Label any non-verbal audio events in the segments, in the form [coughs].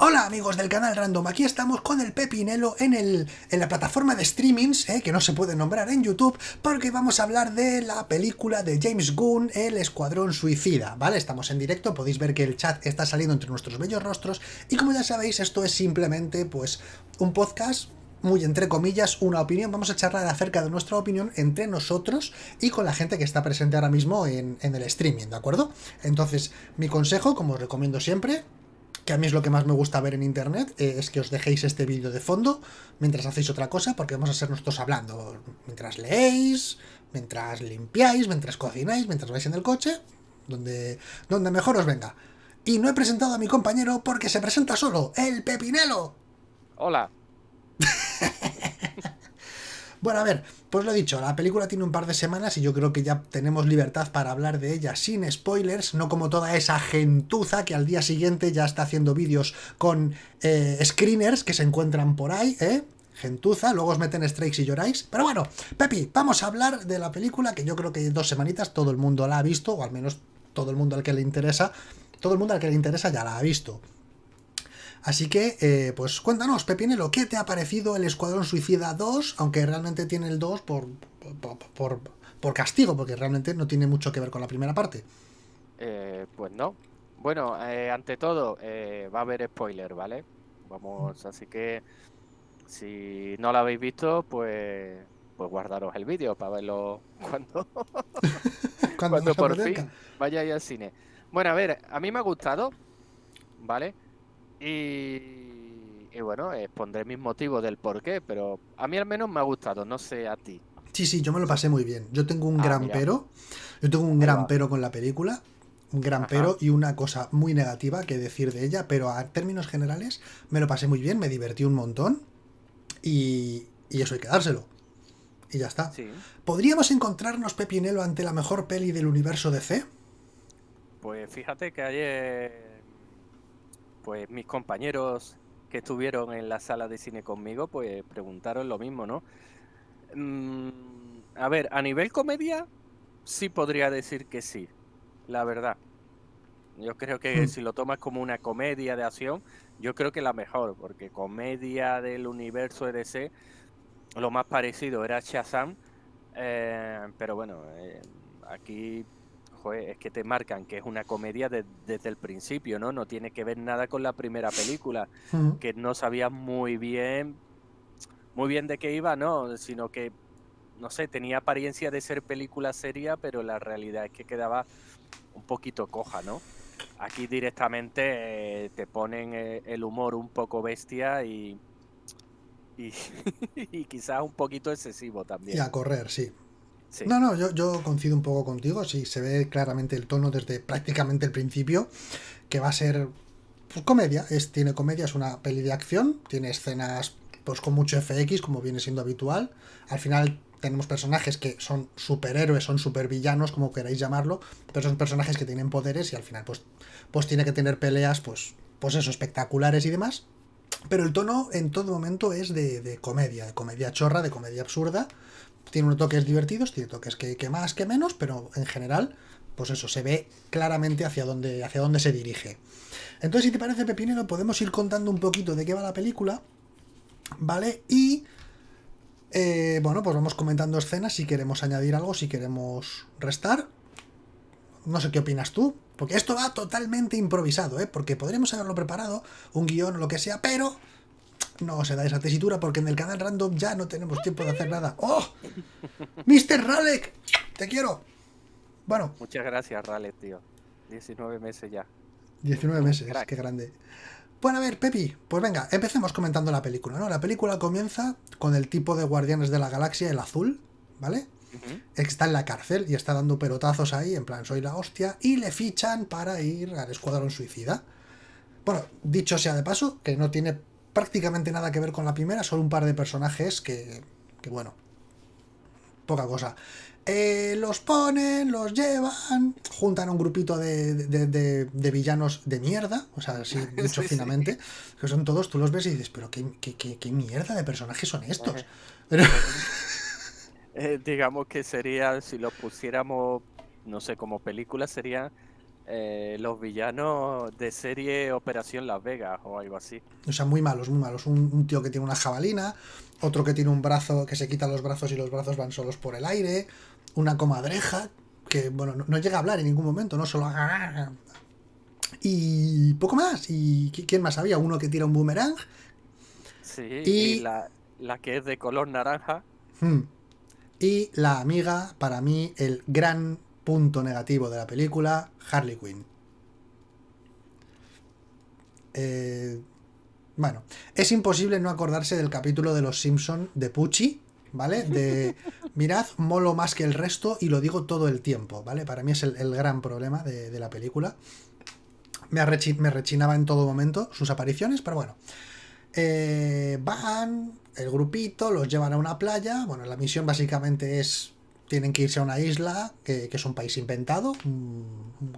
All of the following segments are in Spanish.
Hola amigos del canal Random, aquí estamos con el Pepinelo en, el, en la plataforma de streamings, eh, que no se puede nombrar en YouTube, porque vamos a hablar de la película de James Gunn, El Escuadrón Suicida, ¿vale? Estamos en directo, podéis ver que el chat está saliendo entre nuestros bellos rostros, y como ya sabéis, esto es simplemente, pues, un podcast muy entre comillas, una opinión. Vamos a charlar acerca de nuestra opinión entre nosotros y con la gente que está presente ahora mismo en, en, el streaming, ¿de acuerdo? Entonces, mi consejo, como os recomiendo siempre, que a mí es lo que más me gusta ver en internet, eh, es que os dejéis este vídeo de fondo mientras hacéis otra cosa, porque vamos a ser nosotros hablando mientras leéis, mientras limpiáis, mientras cocináis, mientras vais en el coche, donde, donde mejor os venga. Y no he presentado a mi compañero porque se presenta solo, el Pepinelo. Hola. [laughs] Bueno, a ver, pues lo he dicho, la película tiene un par de semanas y yo creo que ya tenemos libertad para hablar de ella sin spoilers, no como toda esa gentuza que al día siguiente ya está haciendo vídeos con eh, screeners que se encuentran por ahí, ¿eh? Gentuza, luego os meten strikes y lloráis. Pero bueno, Pepi, vamos a hablar de la película que yo creo que dos semanitas todo el mundo la ha visto, o al menos todo el mundo al que le interesa, todo el mundo al que le interesa ya la ha visto. Así que, eh, pues cuéntanos, Pepinelo, ¿qué te ha parecido el Escuadrón Suicida 2? Aunque realmente tiene el 2 por, por, por, por, castigo, porque realmente no tiene mucho que ver con la primera parte. Eh, pues no. Bueno, eh, ante todo, eh, va a haber spoiler, ¿vale? Vamos, así que si no lo habéis visto, pues pues guardaros el vídeo para verlo [laughs] cuando, cuando, cuando por fin vayáis al cine. Bueno, a ver, a mí me ha gustado, ¿vale? Y, y, bueno, expondré mis motivos del por qué, pero a mí al menos me ha gustado, no sé a ti. Sí, sí, yo me lo pasé muy bien. Yo tengo un ah, gran mira. pero, yo tengo un gran pero con la película, un gran Ajá. pero y una cosa muy negativa que decir de ella, pero a términos generales me lo pasé muy bien, me divertí un montón y, y eso hay que dárselo. Y ya está. Sí. ¿Podríamos encontrarnos, Pepinelo, ante la mejor peli del universo DC? Pues fíjate que ayer pues mis compañeros que estuvieron en la sala de cine conmigo, pues preguntaron lo mismo, ¿no? Mm, a ver, a nivel comedia, sí podría decir que sí, la verdad. Yo creo que mm. si lo tomas como una comedia de acción, yo creo que la mejor, porque comedia del universo EDC, lo más parecido era Shazam, eh, pero bueno, eh, aquí joder, es que te marcan que es una comedia de, desde el principio, ¿no? No tiene que ver nada con la primera película, uh -huh. que no sabías muy bien, muy bien de qué iba, ¿no? Sino que, no sé, tenía apariencia de ser película seria, pero la realidad es que quedaba un poquito coja, ¿no? Aquí directamente eh, te ponen eh, el humor un poco bestia y, y, [laughs] y quizás un poquito excesivo también. Y a correr, sí. No, no, yo, yo, coincido un poco contigo, sí, se ve claramente el tono desde prácticamente el principio, que va a ser pues, comedia, es, tiene comedia, es una peli de acción, tiene escenas pues con mucho FX, como viene siendo habitual, al final tenemos personajes que son superhéroes, son supervillanos, como queráis llamarlo, pero son personajes que tienen poderes y al final pues, pues tiene que tener peleas, pues, pues eso, espectaculares y demás, pero el tono en todo momento es de, de comedia, de comedia chorra, de comedia absurda, tiene unos toques divertidos, tiene toques que, que, más que menos, pero en general, pues eso, se ve claramente hacia dónde, hacia dónde se dirige. Entonces, si te parece, Pepinero, podemos ir contando un poquito de qué va la película, ¿vale? Y, eh, bueno, pues vamos comentando escenas, si queremos añadir algo, si queremos restar. No sé qué opinas tú, porque esto va totalmente improvisado, ¿eh? Porque podríamos haberlo preparado, un guion o lo que sea, pero no se da esa tesitura porque en el canal random ya no tenemos tiempo de hacer nada. ¡Oh! ¡Mr. Ralek! ¡Te quiero! Bueno. Muchas gracias, Ralek, tío. 19 meses ya. 19 meses, Crack. qué grande. Bueno, a ver, Pepi, pues venga, empecemos comentando la película, ¿no? La película comienza con el tipo de Guardianes de la Galaxia, el azul, ¿vale? Uh -huh. Está en la cárcel y está dando pelotazos ahí, en plan, soy la hostia, y le fichan para ir al Escuadrón Suicida. Bueno, dicho sea de paso, que no tiene prácticamente nada que ver con la primera, solo un par de personajes que, que bueno, poca cosa. Eh, los ponen, los llevan, juntan un grupito de, de, de, de villanos de mierda, o sea, así [laughs] dicho sí, finamente, sí. que son todos, tú los ves y dices, pero qué, qué, qué, qué mierda de personajes son estos. Pero... [laughs] Eh, digamos que sería, si lo pusiéramos, no sé, como película, sería eh, los villanos de serie Operación Las Vegas o algo así. O sea, muy malos, muy malos. Un, tío que tiene una jabalina, otro que tiene un brazo que se quita los brazos y los brazos van solos por el aire, una comadreja que, bueno, no, llega a hablar en ningún momento, no solo... Y poco más. ¿Y quién más había? Uno que tira un boomerang. Sí, y, la, que es de color naranja. Hmm. Y la amiga, para mí, el gran punto negativo de la película, Harley Quinn. Eh, bueno, es imposible no acordarse del capítulo de Los Simpson de Pucci, ¿vale? De [laughs] mirad, molo más que el resto y lo digo todo el tiempo, ¿vale? Para mí es el, gran problema de, la película. Me, me, rechinaba en todo momento sus apariciones, pero bueno. Eh, van, el grupito, los llevan a una playa. Bueno, la misión básicamente es tienen que irse a una isla, que, es un país inventado,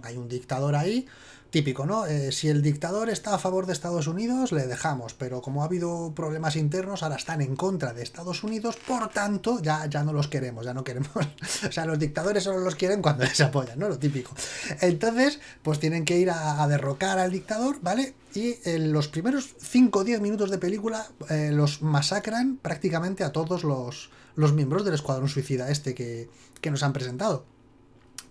hay un dictador ahí, típico, ¿no? Eh, si el dictador está a favor de Estados Unidos, le dejamos, pero como ha habido problemas internos, ahora están en contra de Estados Unidos, por tanto, ya, ya no los queremos, ya no queremos. [laughs] o sea, los dictadores solo los quieren cuando les apoyan, ¿no? Lo típico. Entonces, pues tienen que ir a, derrocar al dictador, ¿vale? Y en los primeros 5 o 10 minutos de película eh, los masacran prácticamente a todos los los miembros del Escuadrón Suicida este que, nos han presentado.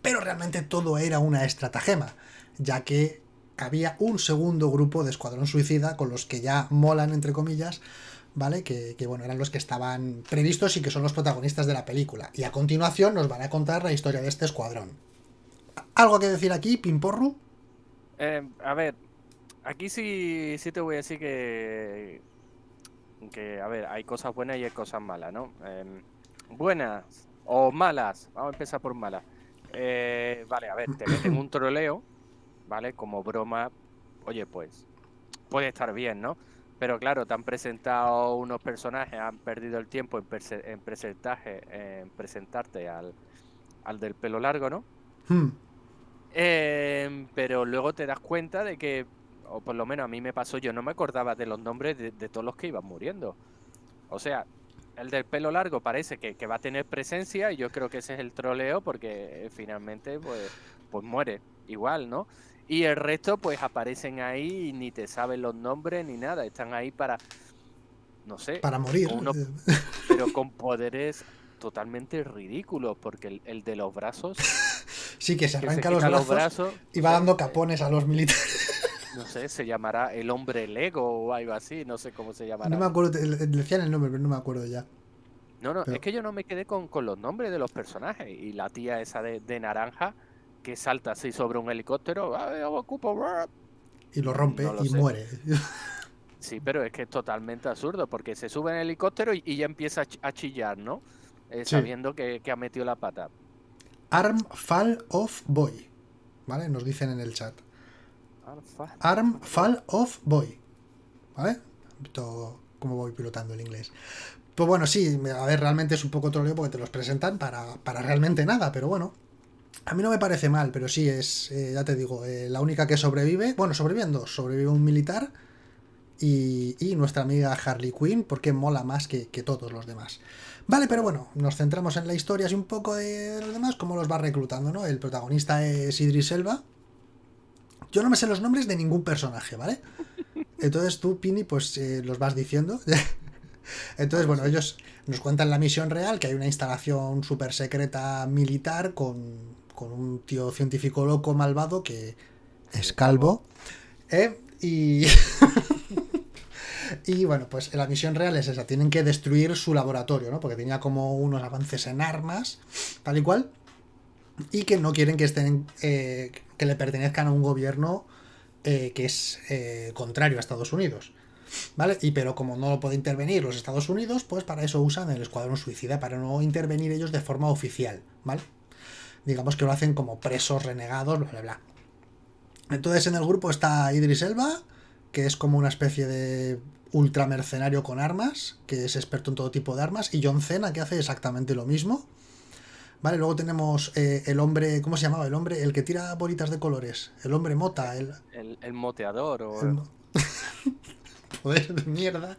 Pero realmente todo era una estratagema, ya que había un segundo grupo de Escuadrón Suicida con los que ya molan, entre comillas, ¿vale? Que, bueno, eran los que estaban previstos y que son los protagonistas de la película. Y a continuación nos van a contar la historia de este escuadrón. ¿Algo que decir aquí, Pimporru? Eh, a ver, aquí sí, sí te voy a decir que que, a ver, hay cosas buenas y hay cosas malas, ¿no? Em, buenas o malas, vamos a empezar por malas. Eh, vale, a ver, te meten un [coughs] troleo, ¿vale? Como broma, oye, pues puede estar bien, ¿no? Pero claro, te han presentado unos personajes, han perdido el tiempo en, en, en presentarte al, al, del pelo largo, ¿no? Hmm. Em, pero luego te das cuenta de que o por lo menos a mí me pasó, yo no me acordaba de los nombres de, todos los que iban muriendo. O sea, el del pelo largo parece que, va a tener presencia y yo creo que ese es el troleo porque eh, finalmente pues, pues muere igual, ¿no? Y el resto pues aparecen ahí y ni te saben los nombres ni nada, están ahí para, no sé, para morir. [laughs] pero con poderes totalmente ridículos porque el, de los brazos... sí, que se arranca los, brazos y va dando capones a los militares no sé, se llamará El Hombre Lego o algo así, no sé cómo se llamará. No me acuerdo, decían el nombre, pero no me acuerdo ya. No, no, es que yo no me quedé con, los nombres de los personajes. Y la tía esa de, naranja que salta así sobre un helicóptero, y lo rompe y muere. [laughs] Sí, pero es que es totalmente absurdo, porque se sube en el helicóptero y, ya empieza a chillar, ¿no? Eh, sabiendo que, que ha metido la pata. Arm Fall of Boy, ¿vale? Nos dicen en el chat. Arm Fall of Boy. ¿Vale? como voy pilotando el inglés. Pues bueno, sí, a ver, realmente es un poco troleo porque te los presentan para, realmente nada, pero bueno. A mí no me parece mal, pero sí es, eh, ya te digo, eh, la única que sobrevive. Bueno, sobreviven dos. Sobrevive un militar y, nuestra amiga Harley Quinn, porque mola más que, todos los demás. Vale, pero bueno, nos centramos en la historia y un poco de los demás, cómo los va reclutando, ¿no? El protagonista es Idris Elba, yo no me sé los nombres de ningún personaje, ¿vale? Entonces tú, Pini, pues eh, los vas diciendo. [laughs] Entonces, bueno, ellos nos cuentan la misión real, que hay una instalación súper secreta militar con, un tío científico loco malvado que es calvo. ¿eh? Y... [laughs] y bueno, pues la misión real es esa, tienen que destruir su laboratorio, ¿no? Porque tenía como unos avances en armas, tal y cual, y que no quieren que estén eh, que le pertenezcan a un gobierno eh, que es eh, contrario a Estados Unidos. ¿Vale? Y pero como no lo puede intervenir los Estados Unidos, pues para eso usan el escuadrón suicida, para no intervenir ellos de forma oficial, ¿vale? Digamos que lo hacen como presos renegados, bla, bla, bla. Entonces en el grupo está Idris Elba, que es como una especie de ultramercenario con armas, que es experto en todo tipo de armas, y John Cena, que hace exactamente lo mismo. Vale, luego tenemos eh, el hombre, ¿cómo se llamaba? El hombre, el que tira bolitas de colores. El hombre mota. El, el, moteador o... Poder [laughs] de mierda.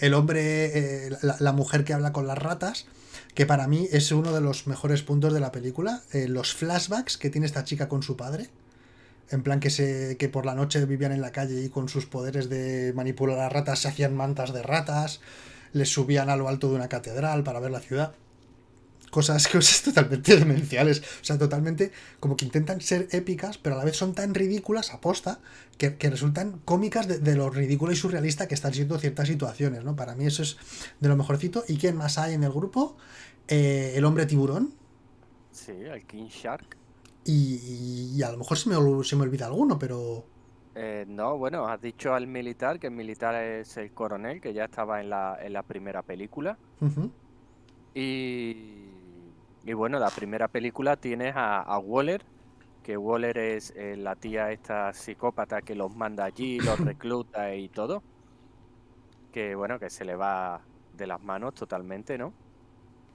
El hombre, eh, la, mujer que habla con las ratas, que para mí es uno de los mejores puntos de la película, eh, los flashbacks que tiene esta chica con su padre. En plan que, se, que por la noche vivían en la calle y con sus poderes de manipular a ratas se hacían mantas de ratas, les subían a lo alto de una catedral para ver la ciudad cosas, [laughs] cosas totalmente demenciales. O sea, totalmente como que intentan ser épicas, pero a la vez son tan ridículas, aposta, que, resultan cómicas de, lo ridículo y surrealista que están siendo ciertas situaciones, ¿no? Para mí eso es de lo mejorcito. ¿Y quién más hay en el grupo? Eh, el hombre tiburón. Sí, el King Shark. Y, a lo mejor se me, se me olvida alguno, pero... Eh, no, bueno, has dicho al militar, que el militar es el coronel, que ya estaba en la, en la primera película. Y y bueno, la primera película tienes a, Waller, que Waller es eh, la tía esta psicópata que los manda allí, los [coughs] recluta y todo. Que bueno, que se le va de las manos totalmente, ¿no?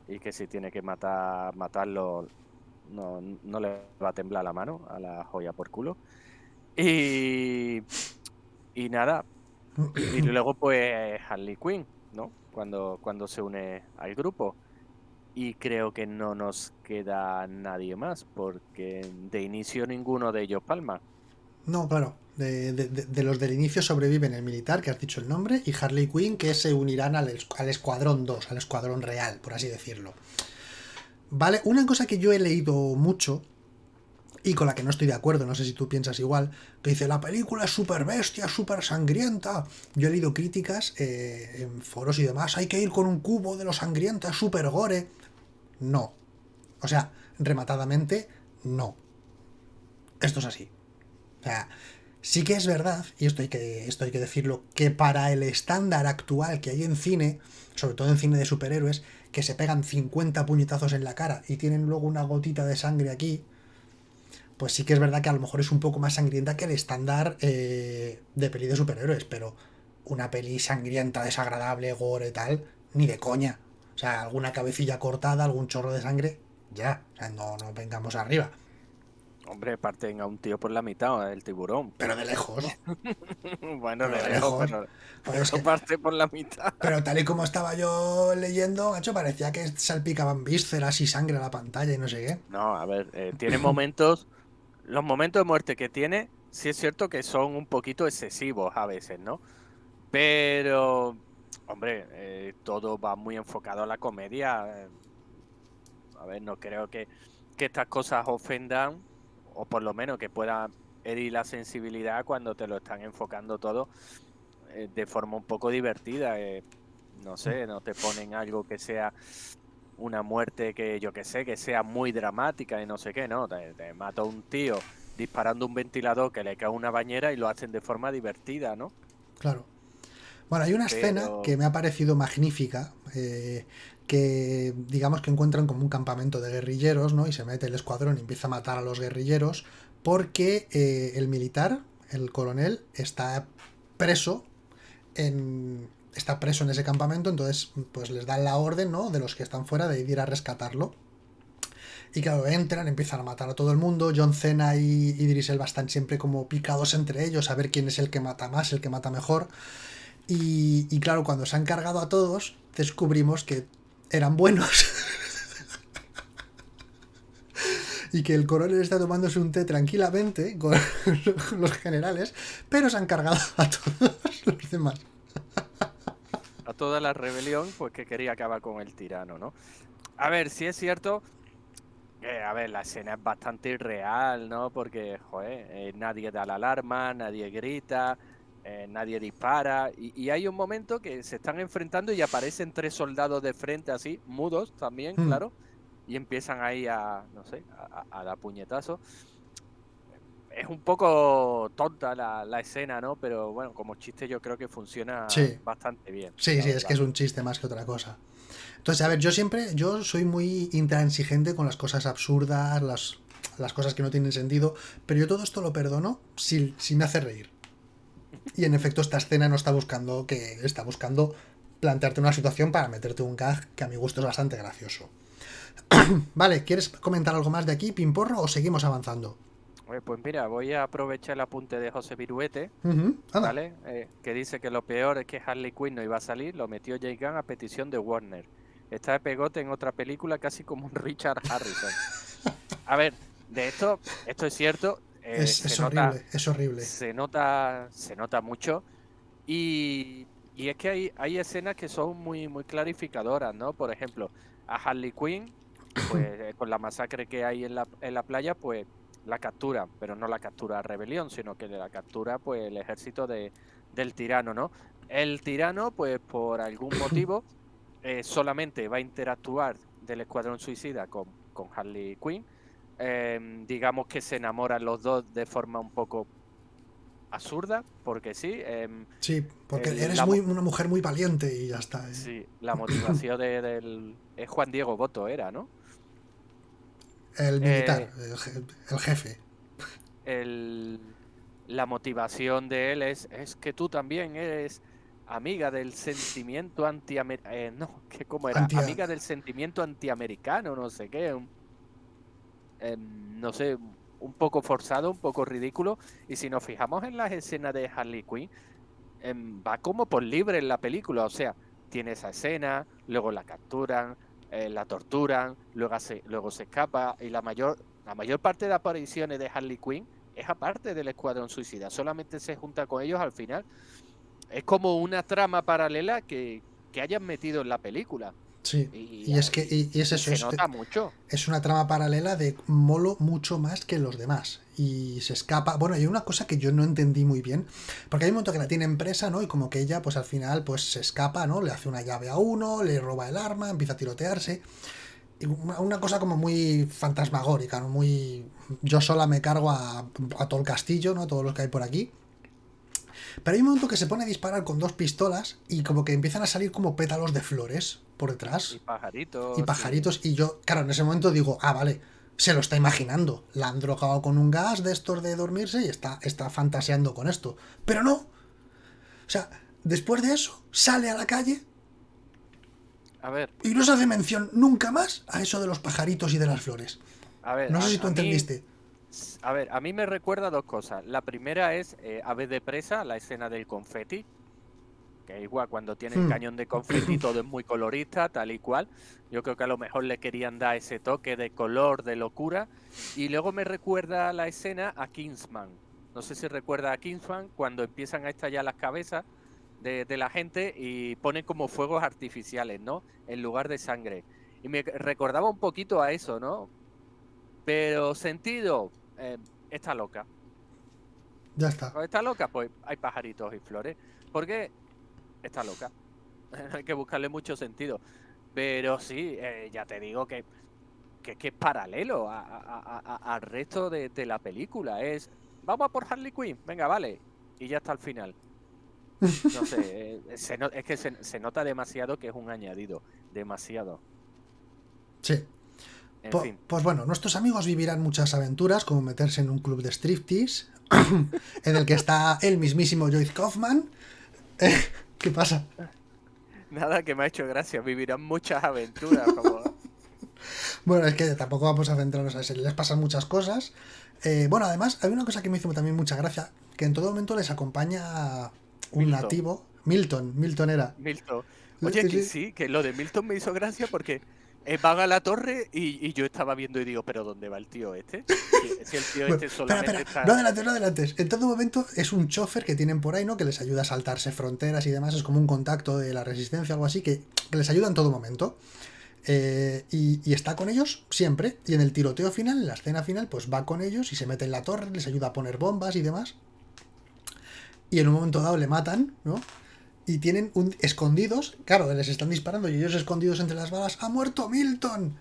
Y que si tiene que matar, matarlo, no, no le va a temblar la mano a la joya por culo. Y, y nada. Y luego pues Harley Quinn, ¿no? Cuando, cuando se une al grupo. Y creo que no nos queda nadie más, porque de inicio ninguno de ellos palma. No, claro. De, los del inicio sobreviven el militar, que has dicho el nombre, y Harley Quinn, que se unirán al, al Escuadrón 2, al Escuadrón Real, por así decirlo. Vale, una cosa que yo he leído mucho, y con la que no estoy de acuerdo, no sé si tú piensas igual, que dice, la película es súper bestia, súper sangrienta. Yo he leído críticas eh, en foros y demás, hay que ir con un cubo de lo sangrienta, súper gore. No. O sea, rematadamente, no. Esto es así. O sea, sí que es verdad, y esto hay que, esto hay que decirlo, que para el estándar actual que hay en cine, sobre todo en cine de superhéroes, que se pegan 50 puñetazos en la cara y tienen luego una gotita de sangre aquí, pues sí que es verdad que a lo mejor es un poco más sangrienta que el estándar eh, de peli de superhéroes, pero una peli sangrienta, desagradable, gore tal, ni de coña. O sea, alguna cabecilla cortada, algún chorro de sangre, ya. O sea, no, no vengamos arriba. Hombre, parten a un tío por la mitad, el tiburón. Pero de lejos. [laughs] bueno, de, lejos, pero, eso parte por la mitad. Pero tal y como estaba yo leyendo, macho, parecía que salpicaban vísceras y sangre a la pantalla y no sé qué. No, a ver, eh, tiene momentos, los momentos de muerte que tiene, sí es cierto que son un poquito excesivos a veces, ¿no? Pero Hombre, eh, todo va muy enfocado a la comedia. Eh, a ver, no creo que, estas cosas ofendan, o por lo menos que puedan herir la sensibilidad cuando te lo están enfocando todo eh, de forma un poco divertida. no sé, no te ponen algo que sea una muerte que yo que sé, que sea muy dramática y no sé qué, no. Te, te mata un tío disparando un ventilador que le cae una bañera y lo hacen de forma divertida, ¿no? Claro. Bueno, hay una escena que me ha parecido magnífica, eh, que digamos que encuentran como un campamento de guerrilleros, ¿no? Y se mete el escuadrón y empieza a matar a los guerrilleros, porque eh, el militar, el coronel, está preso en, está preso en ese campamento, entonces pues les dan la orden, ¿no? De los que están fuera de ir a rescatarlo. Y claro, entran, empiezan a matar a todo el mundo. John Cena y Idris Elba están siempre como picados entre ellos a ver quién es el que mata más, el que mata mejor. Y, claro, cuando se han cargado a todos, descubrimos que eran buenos. [laughs] y que el coronel está tomándose un té tranquilamente con [laughs] los generales, pero se han cargado a todos los demás. A toda la rebelión, pues que quería acabar con el tirano, ¿no? A ver, si es cierto que, a ver, la escena es bastante irreal, ¿no? Porque, joder, eh, nadie da la alarma, nadie grita, eh, nadie dispara y, hay un momento que se están enfrentando y aparecen tres soldados de frente así, mudos también, hmm. claro, y empiezan ahí a, no sé, a, dar puñetazos. Es un poco tonta la, escena, ¿no? Pero bueno, como chiste yo creo que funciona bastante bien. Sí, sí, es que es un chiste más que otra cosa. Entonces, a ver, yo siempre, yo soy muy intransigente con las cosas absurdas, las, las cosas que no tienen sentido, pero yo todo esto lo perdono si, si me hace reír. Y en efecto, esta escena no está buscando que está buscando plantearte una situación para meterte un gag que a mi gusto es bastante gracioso. [clears throat] vale, ¿quieres comentar algo más de aquí, Pimporro, o seguimos avanzando? Pues mira, voy a aprovechar el apunte de José Viruete, eh, que dice que lo peor es que Harley Quinn no iba a salir, lo metió Jay Gunn a petición de Warner. está de pegote en otra película casi como un [laughs] Richard Harrison. A ver, de esto, esto es cierto. Eh, es, horrible, es horrible. Se nota, se nota mucho. Y, es que hay, hay escenas que son muy, muy clarificadoras, ¿no? Por ejemplo, a Harley Quinn, pues [clears throat] eh, con la masacre que hay en la, en la playa, pues la captura, pero no la captura rebelión, sino que la captura pues el ejército de, del tirano, ¿no? El tirano, pues por algún [coughs] motivo, eh, solamente va a interactuar del escuadrón suicida con, con Harley Quinn. Em, digamos que se enamoran los dos de forma un poco absurda, porque sí. Em, sí, porque eres muy, una mujer muy valiente y ya está. ¿eh? Sí, la motivación de, del... Es Juan Diego Boto, era, ¿no? El militar, eh, el, jefe. El, la motivación de él es, es que tú también eres amiga del sentimiento anti eh, no, que como era, amiga del sentimiento antiamericano, no sé qué, em, no sé, un poco forzado, un poco ridículo, y si nos fijamos en las escenas de Harley Quinn, em, va como por libre en la película, o sea, tiene esa escena, luego la capturan, eh, la torturan, luego se, luego se escapa, y la mayor, la mayor parte de apariciones de Harley Quinn es aparte del Escuadrón Suicida, solamente se junta con ellos al final. Es como una trama paralela que, que hayan metido en la película. Sí, y, es que y, es eso. Se nota mucho. Es una trama paralela de molo mucho más que los demás. Y se escapa. Bueno, hay una cosa que yo no entendí muy bien. Porque hay un momento que la tiene empresa, ¿no? Y como que ella, pues al final, pues se escapa, ¿no? Le hace una llave a uno, le roba el arma, empieza a tirotearse una cosa como muy fantasmagórica, ¿no? Muy. Yo sola me cargo a, todo el castillo, ¿no? Todos los que hay por aquí. Pero hay un momento que se pone a disparar con dos pistolas y como que empiezan a salir como pétalos de flores por detrás. Y pajaritos. Y pajaritos. Y yo, claro, en ese momento digo, ah, vale, se lo está imaginando. La han drogado con un gas de estos de dormirse y está, está fantaseando con esto. Pero no. O sea, después de eso, sale a la calle a ver. Y no se hace mención nunca más a eso de los pajaritos y de las flores. A ver, no sé si tú entendiste. A ver, a mí me recuerda dos cosas. La primera es eh, Ave de Presa, la escena del confeti. Que igual cuando tiene el hmm. cañón de confeti todo es muy colorista, tal y cual. Yo creo que a lo mejor le querían dar ese toque de color, de locura. Y luego me recuerda la escena a Kingsman. No sé si recuerda a Kingsman cuando empiezan a estallar las cabezas de, la gente y pone como fuegos artificiales, ¿no? En lugar de sangre. Y me recordaba un poquito a eso, ¿no? Pero sentido, eh, está loca. Ya está. Está loca, pues hay pajaritos y flores. Porque está loca. [laughs] hay que buscarle mucho sentido. Pero sí, eh, ya te digo que, que, es paralelo al resto de, de, la película. Es, vamos a por Harley Quinn, venga, vale. Y ya está al final. No sé, [laughs] eh, es que se, nota demasiado que es un añadido, demasiado. Sí. Pues bueno, nuestros amigos vivirán muchas aventuras, como meterse en un club de striptease, [laughs] en el que está el mismísimo Joyce Kaufman. Eh, [laughs] ¿Qué pasa? Nada, que me ha hecho gracia, vivirán muchas aventuras. [laughs] bueno, es que tampoco vamos a centrarnos a eso, les pasan muchas cosas. Eh, bueno, además, hay una cosa que me hizo también mucha gracia, que en todo momento les acompaña un nativo. Milton, Milton era. Milton. Oye, que sí, que lo de Milton me hizo gracia porque van a la torre y, yo estaba viendo y digo, ¿pero dónde va el tío este? Si, el tío [laughs] este solamente está... No adelantes, no adelantes. En todo momento es un chofer que tienen por ahí, ¿no? Que les ayuda a saltarse fronteras y demás. Es como un contacto de la resistencia, algo así, que, les ayuda en todo momento. Eh, y, y, está con ellos siempre. Y en el tiroteo final, en la escena final, pues va con ellos y se mete en la torre, les ayuda a poner bombas y demás y en un momento dado le matan, ¿no? Y tienen un, escondidos, claro, les están disparando y ellos escondidos entre las balas, ¡ha muerto Milton!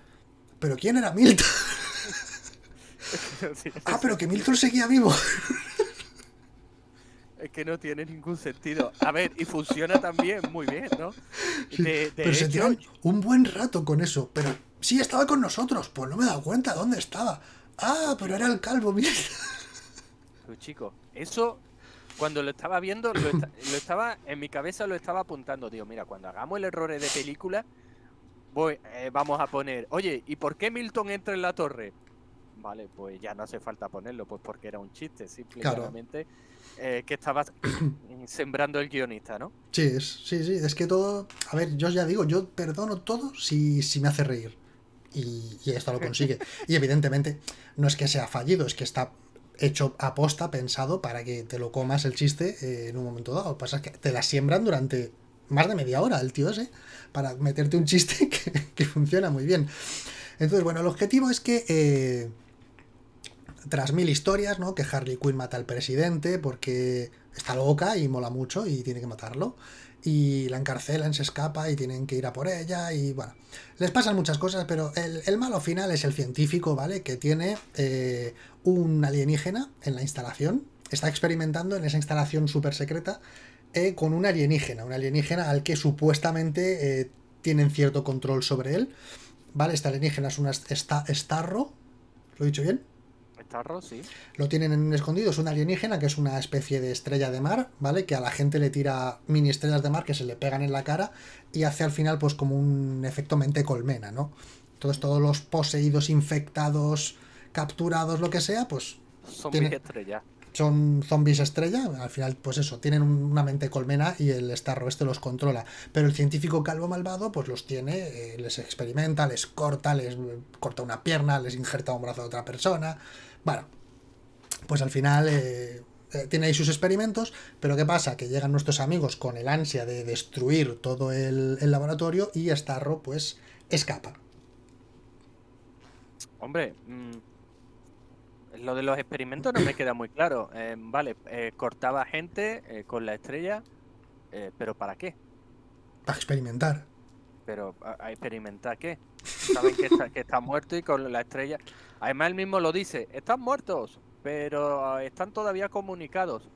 ¿Pero quién era Milton? [laughs] ah, pero que Milton seguía vivo. Es que no tiene ningún sentido. A ver, y funciona también muy bien, ¿no? pero se tiran un buen rato con eso. Pero sí, estaba con nosotros. Pues no me he dado cuenta dónde estaba. Ah, pero era el calvo, mira. Pero chico, eso cuando lo estaba viendo, [laughs] lo, estaba en mi cabeza lo estaba apuntando. Digo, mira, cuando hagamos el error de película, voy, eh, vamos a poner, oye, ¿y por qué Milton entra en la torre? Vale, pues ya no hace falta ponerlo, pues porque era un chiste, simplemente eh, que estaba [coughs] sembrando el guionista, ¿no? Sí, es, sí, sí, es que todo, a ver, yo ya digo, yo perdono todo si, si me hace reír. Y, esto lo consigue. [laughs] y evidentemente no es que sea fallido, es que está hecho a posta, pensado para que te lo comas el chiste eh, en un momento dado. Lo que pasa es que te la siembran durante más de media hora el tío ese para meterte un chiste [laughs] que, funciona muy bien. Entonces, bueno, el objetivo es que eh, tras mil historias, ¿no? Que Harley Quinn mata al presidente porque está loca y mola mucho y tiene que matarlo. Y la encarcelan, se escapa y tienen que ir a por ella. Y bueno, les pasan muchas cosas, pero el, malo final es el científico, ¿vale? Que tiene eh, un alienígena en la instalación. Está experimentando en esa instalación súper secreta eh, con un alienígena. Un alienígena al que supuestamente eh, tienen cierto control sobre él. ¿Vale? Este alienígena es un Starro. ¿Lo he dicho bien? Lo tienen en un escondido, es un alienígena que es una especie de estrella de mar, ¿vale? Que a la gente le tira mini estrellas de mar que se le pegan en la cara y hace al final pues como un efecto mente colmena, ¿no? Entonces todos los poseídos, infectados, capturados, lo que sea, pues... Zombies estrella. Son zombies estrella, al final pues eso, tienen una mente colmena y el Starro este los controla. Pero el científico calvo malvado pues los tiene, eh, les experimenta, les corta, les corta una pierna, les injerta un brazo de otra persona bueno, pues al final eh, eh, tiene ahí sus experimentos, pero ¿qué pasa? Que llegan nuestros amigos con el ansia de destruir todo el, laboratorio y Starro pues escapa. Hombre, mm, lo de los experimentos no me queda muy claro. Eh, vale, cortaba gente con la estrella, pero ¿para qué? Para experimentar. Pero ¿a, experimentar qué? Saben que está, que está muerto y con la estrella... Además, él mismo lo dice, están muertos, pero ah, están todavía comunicados.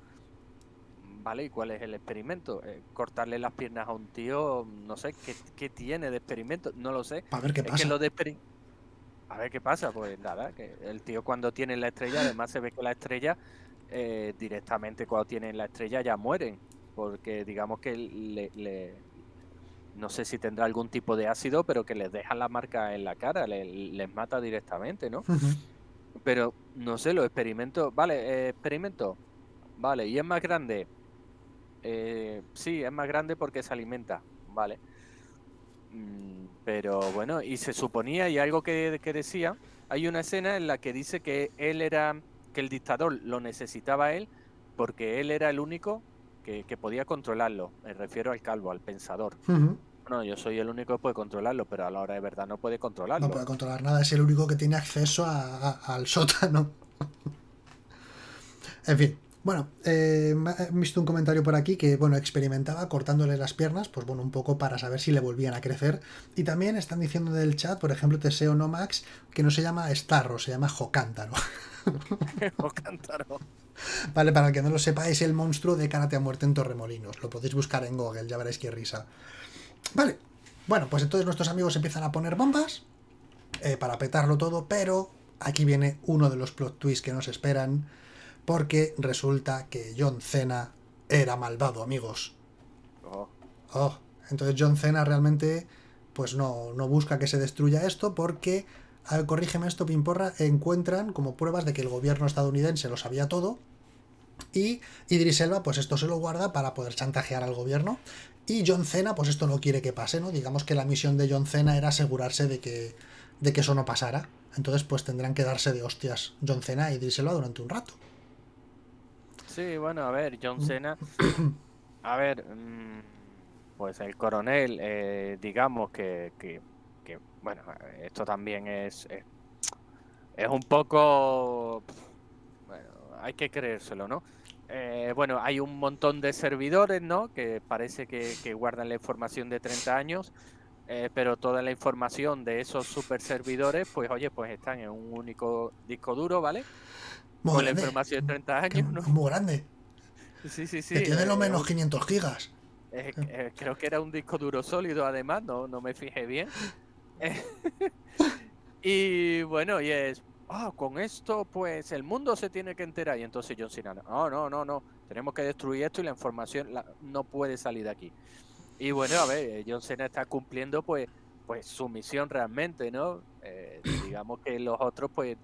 Vale, ¿y cuál es el experimento? Eh, cortarle las piernas a un tío, no sé, ¿qué, tiene de experimento? No lo sé. A ver qué pasa. a ver qué pasa, pues nada, que el tío cuando tiene la estrella, además se ve que la estrella, eh, directamente cuando tienen la estrella ya mueren, porque digamos que le, no sé si tendrá algún tipo de ácido, pero que les deja la marca en la cara, les, mata directamente, ¿no? Pero no sé, los experimentos, vale, eh, experimento, vale, y es más grande. Eh, sí, es más grande porque se alimenta, vale. Mm, pero bueno, y se suponía, y algo que, decía, hay una escena en la que dice que él era, que el dictador lo necesitaba él, porque él era el único que, podía controlarlo. Me refiero al calvo, al pensador. No, yo soy el único que puede controlarlo, pero a la hora de verdad no puede controlarlo. No puede controlar nada, es el único que tiene acceso al sótano. [laughs] en fin, bueno, eh, he visto un comentario por aquí que, bueno, experimentaba cortándole las piernas, pues bueno, un poco para saber si le volvían a crecer. Y también están diciendo del chat, por ejemplo, Teseo Nomax, que no se llama Starro, se llama Jocántaro. [laughs] Jocántaro. Vale, para el que no lo sepa, es el monstruo de Karate a muerte en Torremolinos. Lo podéis buscar en Google, ya veréis qué risa. Vale. Bueno, pues entonces nuestros amigos empiezan a poner bombas eh, para petarlo todo, pero aquí viene uno de los plot twists que nos esperan, porque resulta que John Cena era malvado, amigos. Oh. oh. Entonces John Cena realmente pues no, no busca que se destruya esto porque, a ver, corrígeme esto, Pimporra, encuentran como pruebas de que el gobierno estadounidense lo sabía todo y Idris Elba pues esto se lo guarda para poder chantajear al gobierno y John Cena, pues esto no quiere que pase, ¿no? Digamos que la misión de John Cena era asegurarse de que, de que eso no pasara. Entonces, pues tendrán que darse de hostias John Cena y dírselo durante un rato. Sí, bueno, a ver, John mm. Cena. [coughs] A ver, mm, pues el coronel, eh, digamos que, que, que, bueno, esto también es, es, es un poco. Bueno, hay que creérselo, ¿no? Eh, bueno, hay un montón de servidores, ¿no? Que parece que, guardan la información de 30 años, eh, pero toda la información de esos super servidores, pues oye, pues están en un único disco duro, ¿vale? Con la información de 30 años, ¿no? Muy grande. Sí, sí, sí. Que tiene lo eh, menos 500 gigas. creo que era un disco duro sólido, además, no, no me fijé bien. [laughs] y bueno, y es ah, con esto pues el mundo se tiene que enterar. Y entonces John Cena, no, no, no, no, tenemos que destruir esto y la información no puede salir de aquí. Y bueno, a ver, John Cena está cumpliendo pues, pues su misión realmente, ¿no? Eh, [clears throat] digamos que los otros pues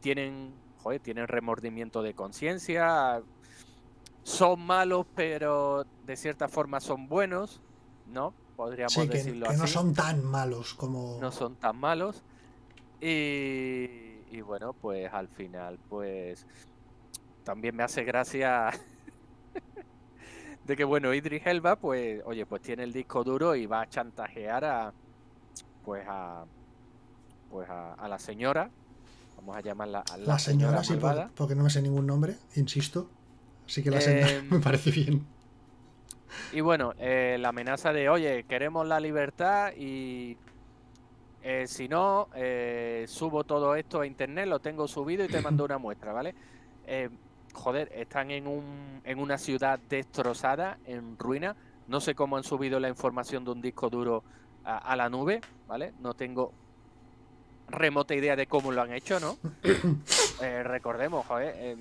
tienen, joder, tienen remordimiento de conciencia, son malos, pero de cierta forma son buenos, ¿no? Podríamos que, decirlo que no son tan malos como. No son tan malos. Y, y bueno, pues al final, pues también me hace gracia [laughs] de que bueno, Idris Elba, pues, oye, pues tiene el disco duro y va a chantajear a pues a pues a, la señora, vamos a llamarla a la, señora, sí, porque, no me sé ningún nombre, insisto. Así que la señora em, [laughs] me parece bien. Y bueno, eh, la amenaza de, oye, queremos la libertad y eh, si no, eh, subo todo esto a internet, lo tengo subido y te mando una muestra, ¿vale? joder, están en, un, en una ciudad destrozada, en ruina. No sé cómo han subido la información de un disco duro a, la nube, ¿vale? No tengo remota idea de cómo lo han hecho, ¿no? [coughs] Eh, recordemos, joder, em,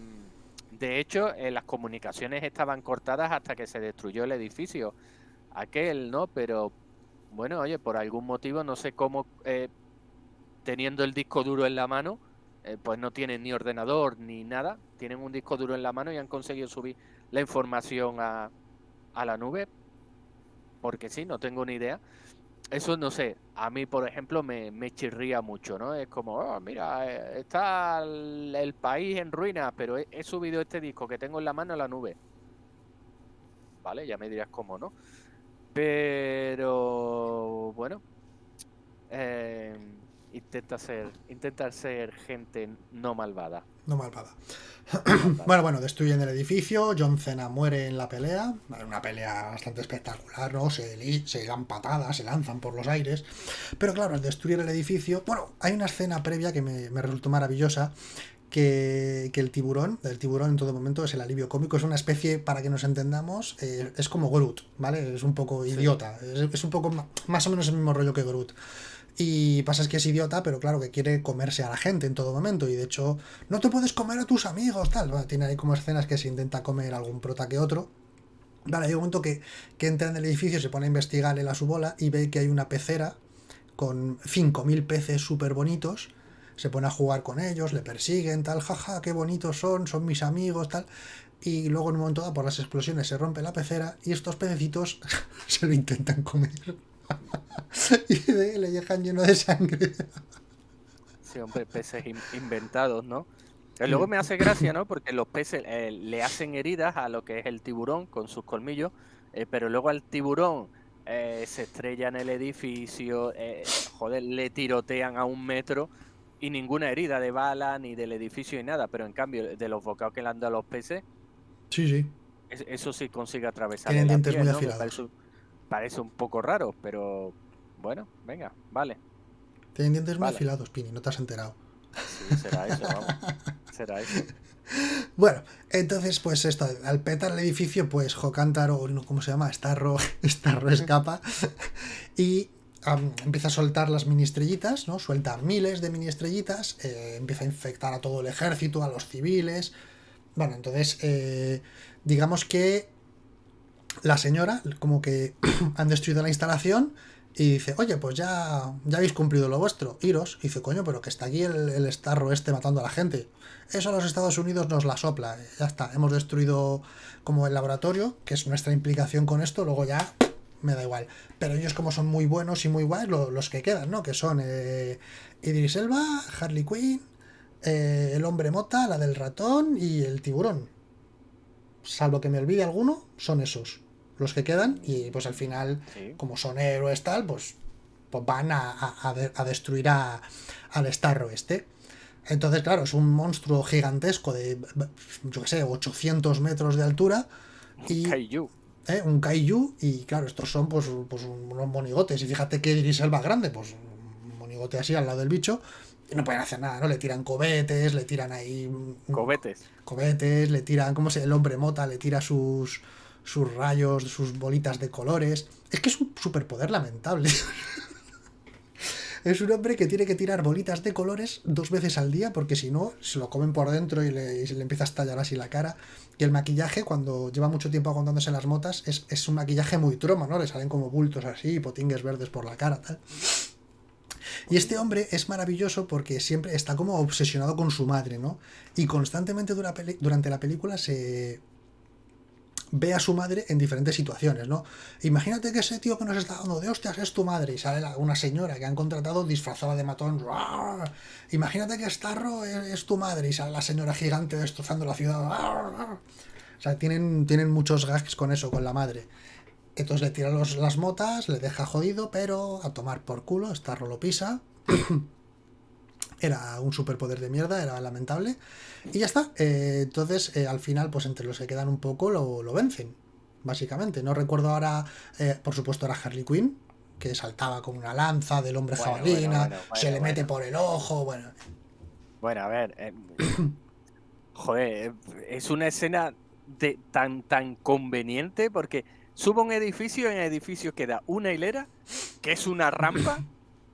de hecho, eh, las comunicaciones estaban cortadas hasta que se destruyó el edificio. Aquel, ¿no? Pero, bueno, oye, por algún motivo, no sé cómo, eh, teniendo el disco duro en la mano, eh, pues no tienen ni ordenador ni nada, tienen un disco duro en la mano y han conseguido subir la información a, a la nube, porque sí, no tengo ni idea. Eso no sé, a mí por ejemplo me, me chirría mucho, ¿no? Es como, oh, mira, eh, está el, país en ruinas, pero he, subido este disco que tengo en la mano a la nube. Vale, ya me dirás cómo, ¿no? Pero bueno, eh, intenta ser, intenta ser gente no malvada. No malvada. [clears throat] bueno, bueno, destruyen el edificio, John Cena muere en la pelea, una pelea bastante espectacular, ¿no? Se, se dan patadas, se lanzan por los aires, pero claro, al destruir el edificio, bueno, hay una escena previa que me, resultó maravillosa, que, el tiburón, el tiburón en todo momento es el alivio cómico, es una especie, para que nos entendamos, eh, es como Groot, ¿vale? Es un poco idiota, es, es, un poco más o menos el mismo rollo que Groot. Y pasa es que es idiota, pero claro que quiere comerse a la gente en todo momento. Y de hecho, no te puedes comer a tus amigos, tal. tiene ahí como escenas que se intenta comer algún prota que otro. Vale, hay un momento que, que entra en el edificio, se pone a investigar en la su bola y ve que hay una pecera con 5.000 peces súper bonitos. Se pone a jugar con ellos, le persiguen, tal, jaja, qué bonitos son, son mis amigos, tal. Y luego en un momento dado, por las explosiones, se rompe la pecera y estos pececitos [laughs] se lo intentan comer. [laughs] y le dejan lleno de sangre. Sí, hombre, peces inventados, ¿no? Luego me hace gracia, ¿no? Porque los peces eh, le hacen heridas a lo que es el tiburón con sus colmillos, eh, pero luego al tiburón eh, se estrella en el edificio, joder, le tirotean a un metro y ninguna herida de bala ni del edificio ni nada, pero en cambio de los bocados que le han dado a los peces, sí, sí. eso sí consigue atravesar. Tienen dientes muy afilados parece un poco raro, pero bueno, venga, vale. Tienen dientes muy afilados, Pini, no te has enterado. Sí, será eso, vamos. [laughs] será eso. Bueno, entonces, pues esto, al petar el edificio, pues Jocántaro, ¿cómo se llama? Starro, [laughs] Starro escapa [laughs] y empieza a soltar las mini estrellitas, ¿no? Suelta miles de mini estrellitas, eh, empieza a infectar a todo el ejército, a los civiles. Bueno, entonces, eh, digamos que la señora, como que [clears throat] han destruido la instalación y dice, oye, pues ya, ya habéis cumplido lo vuestro, iros. Y dice, coño, pero que está aquí el, el este matando a la gente. Eso a los Estados Unidos nos la sopla. Ya está, hemos destruido como el laboratorio, que es nuestra implicación con esto, luego ya me da igual. Pero ellos como son muy buenos y muy guays, los que quedan, ¿no? Que son eh, Idris Elba, Harley Quinn, eh, el hombre mota, la del ratón y el tiburón salvo que me olvide alguno, son esos los que quedan y pues al final, como son héroes tal, pues, pues van a, destruir a, al Starro este. Entonces, claro, es un monstruo gigantesco de, yo qué sé, 800 metros de altura. Y, kaiju. ¿Eh? Un kaiju, y claro, estos son pues, pues unos monigotes. Y fíjate que Iris Elba grande, pues un monigote así al lado del bicho no pueden hacer nada, ¿no? Le tiran cobetes, le tiran ahí. Cobetes. Cobetes, le tiran, ¿cómo se El hombre mota le tira sus, sus rayos, sus bolitas de colores. Es que es un superpoder lamentable. [laughs] es un hombre que tiene que tirar bolitas de colores dos veces al día porque si no se lo comen por dentro y, le, le empieza a estallar así la cara. Y el maquillaje, cuando lleva mucho tiempo aguantándose las motas, es, es un maquillaje muy troma, ¿no? Le salen como bultos así, potingues verdes por la cara, tal. Y este hombre es maravilloso porque siempre está como obsesionado con su madre, ¿no? Y constantemente durante la película se, ve a su madre en diferentes situaciones, ¿no? Imagínate que ese tío que nos está dando de hostias es tu madre y sale una señora que han contratado disfrazada de matón. Imagínate que Starro es, tu madre y sale la señora gigante destrozando la ciudad. O sea, tienen, tienen muchos gags con eso, con la madre. Entonces le tira las motas, le deja jodido, pero a tomar por culo, Starro lo pisa. Era un superpoder de mierda, era lamentable. Y ya está. Eh, entonces, eh, al final, pues entre los que quedan un poco lo, vencen, básicamente. No recuerdo ahora, eh, por supuesto, era Harley Quinn, que saltaba con una lanza del hombre jabalina, se le mete por el ojo, bueno. Bueno, a ver. joder, es una escena de, tan, tan conveniente porque sube un edificio y en el edificio queda una hilera, que es una rampa.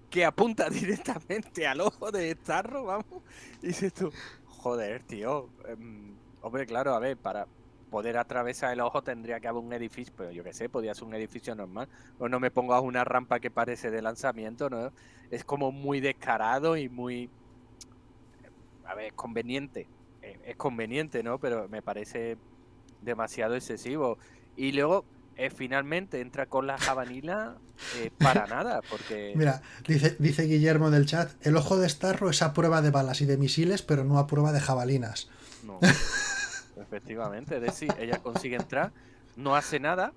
Que apunta [laughs] directamente al ojo de Starro, vamos. Y dices tú, joder, tío. Em, hombre, claro, a ver, para poder atravesar el ojo tendría que haber un edificio, pero yo qué sé, podría ser un edificio normal. O no me pongas una rampa que parece de lanzamiento, ¿no? Es como muy descarado y muy. A ver, es conveniente. Eh, es conveniente, ¿no? Pero me parece demasiado excesivo. Y luego, eh, finalmente entra con la javanila eh, para [laughs] nada, porque... Mira, dice, dice Guillermo del chat, el ojo de Starro es a prueba de balas y de misiles, pero no a prueba de jabalinas. No, [laughs] efectivamente, es decir, ella consigue entrar, no hace nada,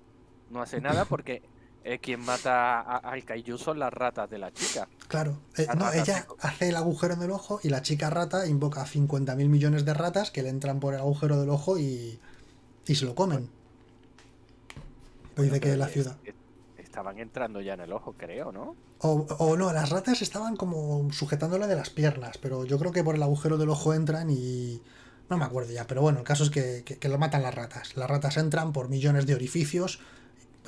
no hace nada porque eh, quien mata al Kaiju son las ratas de la chica. Claro, no, ella hace el agujero en el ojo y la chica rata invoca a 50.000 millones de ratas que le entran por el agujero del ojo y, y se lo comen dice que la ciudad. estaban entrando ya en el ojo, creo, ¿no? O, no, las ratas estaban como sujetándola de las piernas, pero yo creo que por el agujero del ojo entran y... No me acuerdo ya, pero bueno, el caso es que, lo matan las ratas. Las ratas entran por millones de orificios.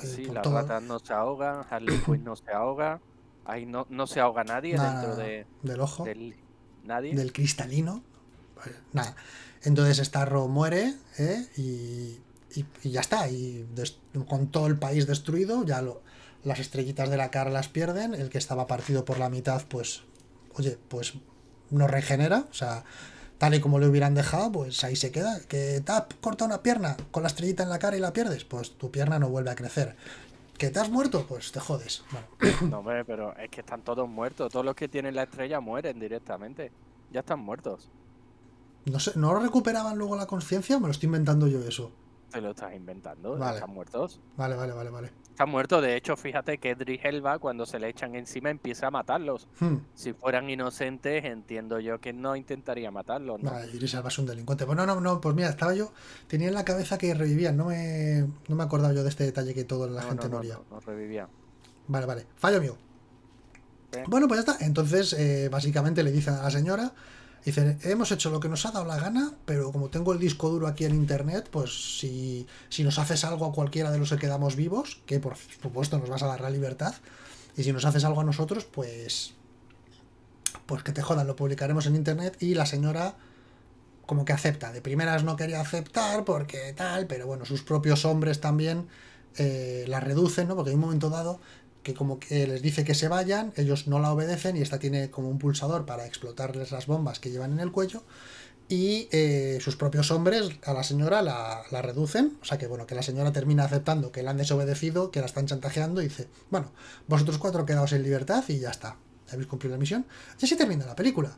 Eh, sí, las ratas no se ahogan, Harley Quinn no se ahoga, ahí no, no se ahoga nadie dentro de, del ojo. Del, nadie. Del cristalino. Pues, nada. Entonces Starro muere ¿eh? y y, ya está. Y con todo el país destruido, ya lo, las estrellitas de la cara las pierden. El que estaba partido por la mitad, pues, oye, pues no regenera. O sea, tal y como le hubieran dejado, pues ahí se queda. Que te has cortado una pierna con la estrellita en la cara y la pierdes, pues tu pierna no vuelve a crecer. ¿Que te has muerto? Pues te jodes. [coughs] No, hombre, pero es que están todos muertos. Todos los que tienen la estrella mueren directamente. Ya están muertos. No sé, ¿no recuperaban luego la conciencia? Me lo estoy inventando yo eso. Te lo estás inventando. Están muertos. Vale, vale, vale, vale. Están muertos. De hecho, fíjate que Edric Elba, cuando se le echan encima, empieza a matarlos. Hmm. Si fueran inocentes, entiendo yo que no intentaría matarlos. ¿no? Vale, Idris Elba es un delincuente. Pues no, no, no, pues mira, estaba yo. Tenía en la cabeza que revivían. No me, no me acordaba yo de este detalle que toda la gente no, moría. No, revivía. Vale, vale. Fallo mío. Bueno, pues ya está. Entonces, eh, básicamente le dicen a la señora Dicen, hemos hecho lo que nos ha dado la gana, pero como tengo el disco duro aquí en internet, pues si, si nos haces algo a cualquiera de los que quedamos vivos, que por supuesto nos vas a dar la libertad, y si nos haces algo a nosotros, pues. Pues que te jodan, lo publicaremos en internet y la señora como que acepta. De primeras no quería aceptar porque tal, pero bueno, sus propios hombres también eh, la reducen, ¿no? Porque en un momento dado que como que les dice que se vayan, ellos no la obedecen y esta tiene como un pulsador para explotarles las bombas que llevan en el cuello y eh, sus propios hombres a la señora la, reducen, o sea que bueno, que la señora termina aceptando que la han desobedecido, que la están chantajeando y dice, bueno, vosotros cuatro quedaos en libertad y ya está, habéis cumplido la misión. Y así termina la película.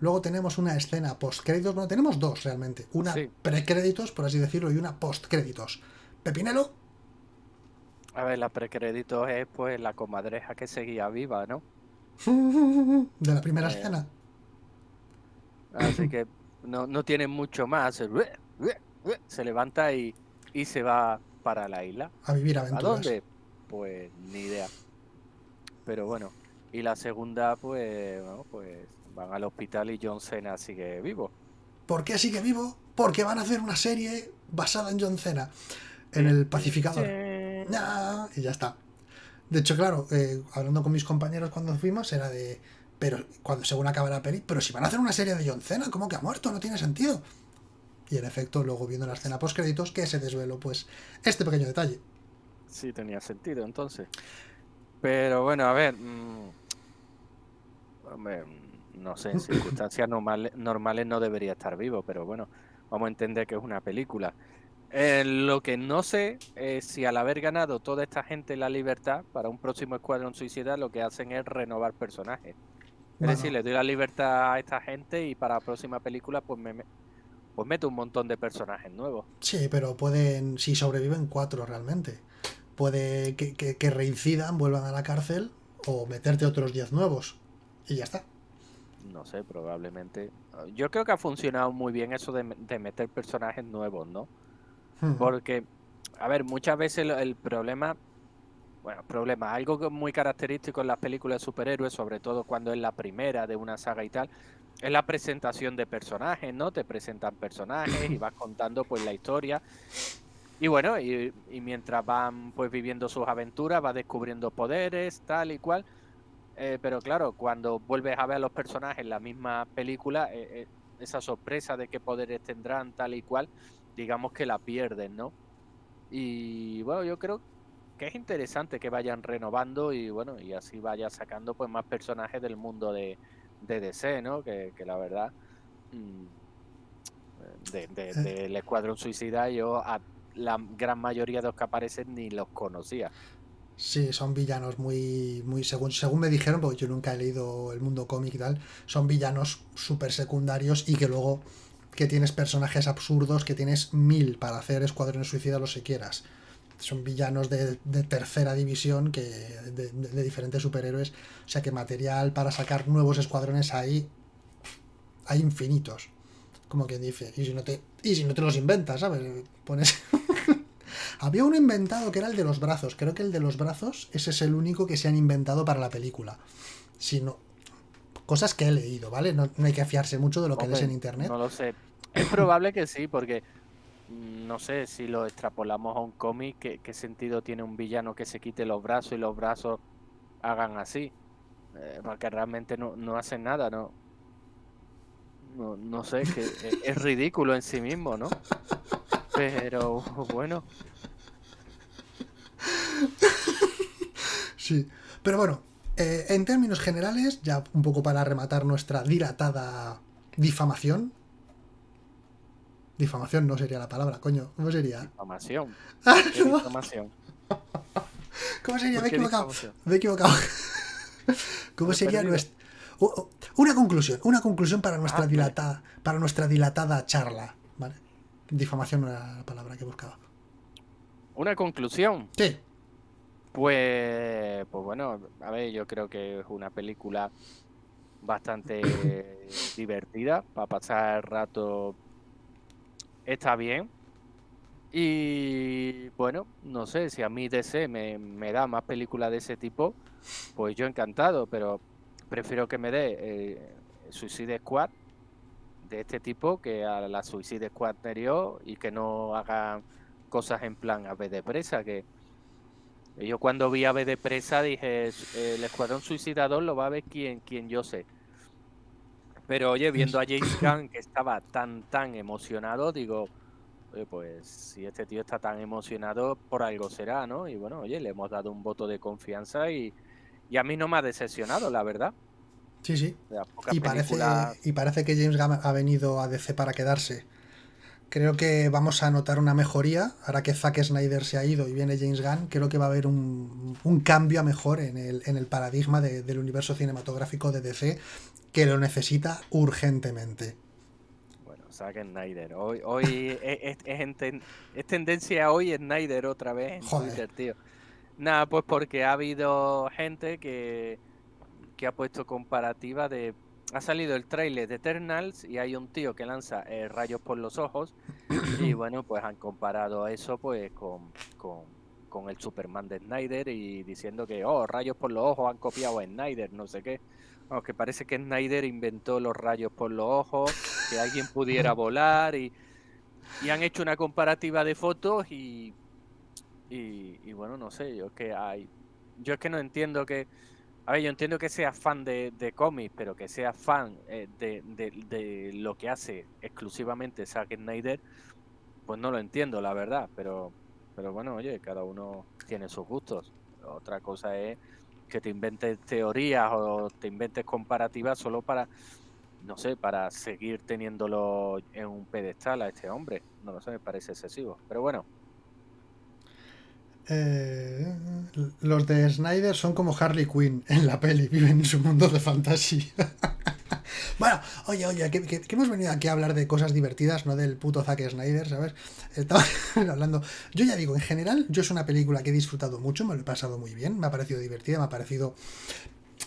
Luego tenemos una escena post-créditos, bueno, tenemos dos realmente, una pre-créditos, por así decirlo, y una post-créditos. Pepinelo, a ver, la precrédito es pues la comadreja que seguía viva, ¿no? [laughs] De la primera eh, escena. Así [clears throat] que no, no tiene mucho más. Se levanta y, y se va para la isla. A vivir aventuras. ¿A dónde? Pues ni idea. Pero bueno. Y la segunda, pues, bueno, pues van al hospital y John Cena sigue vivo. ¿Por qué sigue vivo? Porque van a hacer una serie basada en John Cena. En el pacificador y ya está. De hecho, claro, eh, hablando con mis compañeros cuando fuimos, era de. Pero cuando según acaba la peli, pero si van a hacer una serie de John Cena, ¿cómo que ha muerto? No tiene sentido. Y en efecto, luego viendo la escena post créditos, que se desveló, pues, este pequeño detalle. Sí, tenía sentido entonces. Pero bueno, a ver. Mm, no sé, en [coughs] circunstancias normales, normales no debería estar vivo, pero bueno, vamos a entender que es una película. Eh, lo que no sé es si al haber ganado toda esta gente la libertad para un próximo Escuadrón Suicida, lo que hacen es renovar personajes. Es decir, le doy la libertad a esta gente y para la próxima película, pues me, pues meto un montón de personajes nuevos. Sí, pero pueden, si sobreviven cuatro realmente, puede que, que, reincidan, vuelvan a la cárcel o meterte otros diez nuevos y ya está. No sé, probablemente. Yo creo que ha funcionado muy bien eso de, de meter personajes nuevos, ¿no? Porque, a ver, muchas veces el, problema, bueno, problema, algo muy característico en las películas de superhéroes, sobre todo cuando es la primera de una saga y tal, es la presentación de personajes, ¿no? Te presentan personajes y [clears throat] vas contando pues la historia. Y bueno, y, mientras van pues viviendo sus aventuras, vas descubriendo poderes, tal y cual. Eh, pero claro, cuando vuelves a ver a los personajes en la misma película, eh, eh, esa sorpresa de qué poderes tendrán, tal y cual, digamos que la pierden, ¿no? Y bueno, yo creo que es interesante que vayan renovando y bueno, y así vaya sacando pues más personajes del mundo de, DC, ¿no? Que, la verdad, mm, de, del Escuadrón Suicida, yo a la gran mayoría de los que aparecen ni los conocía. Sí, son villanos muy, muy según, según me dijeron, porque yo nunca he leído el mundo cómic y tal, son villanos súper secundarios y que luego que tienes personajes absurdos, que tienes mil para hacer escuadrones suicidas los que quieras. Son villanos de, tercera división que de, diferentes superhéroes. O sea que material para sacar nuevos escuadrones hay, hay infinitos. Como quien dice. Y si no te, y si no te los inventas, ¿sabes? Pones... [laughs] Había uno inventado que era el de los brazos. Creo que el de los brazos, ese es el único que se han inventado para la película. Si no, cosas que he leído, ¿vale? No, hay que fiarse mucho de lo que lees en internet. No lo sé. Es probable que sí, porque mm, no sé si lo extrapolamos a un cómic, ¿qué, sentido tiene un villano que se quite los brazos y los brazos hagan así? Eh, porque realmente no, no hacen nada, ¿no? No, no sé, que es, ridículo en sí mismo, ¿no? Pero bueno. Sí, pero bueno, eh, en términos generales, ya un poco para rematar nuestra dilatada difamación. Difamación no sería la palabra, coño. ¿Cómo sería? Difamación. [laughs] Ah, difamación? ¿Cómo sería? Me he equivocado. [laughs] Me he equivocado. ¿Cómo sería nuestra... Una conclusión, una conclusión para nuestra ah, dilatada, para nuestra dilatada charla, ¿vale? Difamación no era la palabra que buscaba. ¿Una conclusión? Sí. Pues, pues bueno, a ver, yo creo que es una película bastante [coughs] divertida para pasar el rato. Está bien. Y bueno, no sé, si a mí DC me, me da más películas de ese tipo, pues yo encantado, pero prefiero que me dé eh, Suicide Squad de este tipo que a la Suicide Squad anterior y que no hagan cosas en plan a vez de presa, que yo cuando vi Ave de Presa dije, el Escuadrón Suicidador lo va a ver quien, quien yo sé. Pero oye, viendo a James [laughs] Gunn que estaba tan, tan emocionado, digo, pues si este tío está tan emocionado, por algo será, ¿no? Y bueno, oye, le hemos dado un voto de confianza y, a mí no me ha decepcionado, la verdad. Sí, sí. Y parece, y parece que James Gunn ha venido a DC para quedarse. Creo que vamos a notar una mejoría. Ahora que Zack Snyder se ha ido y viene James Gunn, creo que va a haber un, cambio a mejor en el, en el paradigma del universo cinematográfico de DC, que lo necesita urgentemente. Bueno, Zack Snyder. Hoy, hoy [laughs] es, es, tendencia hoy Snyder otra vez en Twitter, tío. Nada, pues porque ha habido gente que, que ha puesto comparativa de ha salido el trailer de Eternals y hay un tío que lanza eh, rayos por los ojos y [clears throat] bueno, pues han comparado eso pues con, con, el Superman de Snyder y diciendo que, oh, rayos por los ojos han copiado a Snyder, no sé qué. Aunque parece que Snyder inventó los rayos por los ojos, que alguien pudiera [clears throat] volar y, y han hecho una comparativa de fotos y, y, y bueno, no sé, yo es que hay... Yo es que no entiendo que a ver, yo entiendo que seas fan de, de cómics, pero que seas fan eh, de, lo que hace exclusivamente Zack Snyder, pues no lo entiendo, la verdad. Pero, pero bueno, oye, cada uno tiene sus gustos. Otra cosa es que te inventes teorías o te inventes comparativas solo para, no sé, para seguir teniéndolo en un pedestal a este hombre. no lo sé, me parece excesivo. Pero bueno. Eh, los de Snyder son como Harley Quinn en la peli, viven en su mundo de fantasía. [laughs] bueno, oye, oye, que, hemos venido aquí a hablar de cosas divertidas, no del puto Zack Snyder, ¿sabes? Estaba [laughs] hablando. Yo ya digo, en general, yo es una película que he disfrutado mucho, me lo he pasado muy bien, me ha parecido divertida, me ha parecido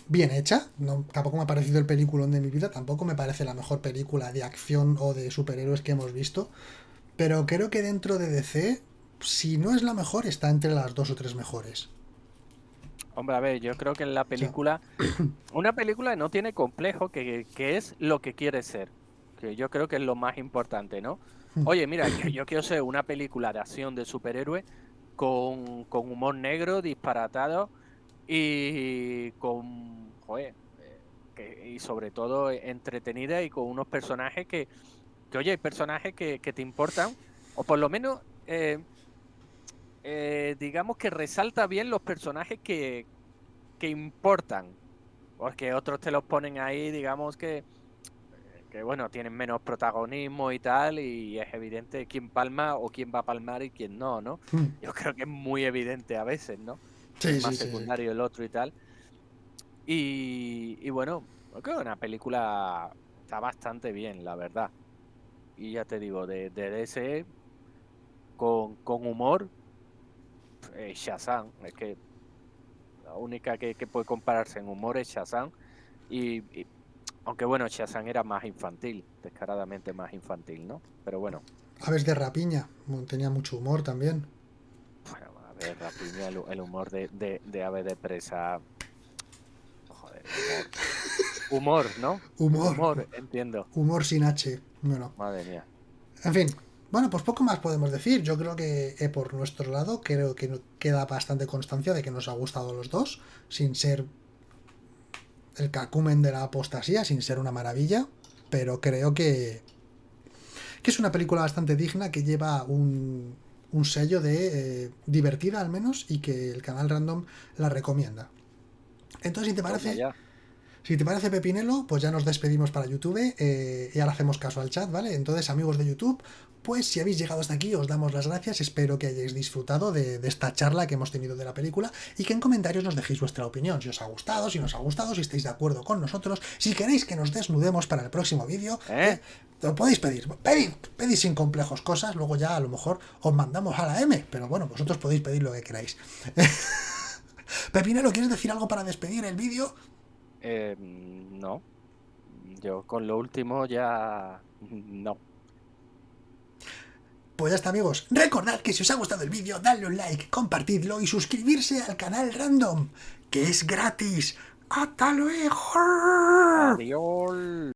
bien hecha. No, tampoco me ha parecido el peliculón de mi vida, tampoco me parece la mejor película de acción o de superhéroes que hemos visto. Pero creo que dentro de DC, si no es la mejor, está entre las dos o tres mejores. Hombre, a ver, yo creo que en la película, [coughs] una película no tiene complejo, que, es lo que quiere ser. Que yo creo que es lo más importante, ¿no? Hmm. Oye, mira, yo quiero ser una película de acción de superhéroe con, con humor negro, disparatado y con, joder, eh, y sobre todo entretenida y con unos personajes que, que oye, hay personajes que, te importan, o por lo menos, eh, eh, digamos que resalta bien los personajes que, que importan, porque otros te los ponen ahí, digamos que, que bueno, tienen menos protagonismo y tal, y es evidente quién palma o quién va a palmar y quién no, ¿no? Hmm. Yo creo que es muy evidente a veces, ¿no? más secundario el otro y tal. Y, bueno, creo que una película está bastante bien, la verdad. Y ya te digo, de, de ese con, con humor, eh, Shazam. Es que la única que, puede compararse en humor es Shazam. Y, aunque bueno, Shazam era más infantil, descaradamente más infantil, ¿no? Pero bueno. Aves de rapiña, tenía mucho humor también el, humor de, de, ave de presa. Joder, humor. ¿no? Humor. Humor, entiendo. Humor sin H. Bueno. Madre mía. En fin. Bueno, pues poco más podemos decir. Yo creo que eh, por nuestro lado creo que queda bastante constancia de que nos ha gustado los dos, sin ser el cacumen de la apostasía, sin ser una maravilla, pero creo que, que es una película bastante digna que lleva un, un sello de eh, divertida al menos y que el canal random la recomienda. Entonces, si te parece... Si te parece Pepinelo, pues ya nos despedimos para YouTube eh, y ahora hacemos caso al chat, ¿vale? Entonces, amigos de YouTube, pues si habéis llegado hasta aquí, os damos las gracias. Espero que hayáis disfrutado de, esta charla que hemos tenido de la película y que en comentarios nos dejéis vuestra opinión. Si os ha gustado, si nos ha gustado, si estáis de acuerdo con nosotros, si queréis que nos desnudemos para el próximo vídeo, ¿Eh? lo podéis pedir. Pedid, pedid sin complejos cosas, luego ya a lo mejor os mandamos a la M, pero bueno, vosotros podéis pedir lo que queráis. [laughs] Pepinero, ¿quieres decir algo para despedir el vídeo? Eh, no. Yo con lo último ya no. Pues ya está amigos, recordad que si os ha gustado el vídeo, dadle un like, compartidlo y suscribirse al canal Random, que es gratis. ¡Hasta luego! Adiós.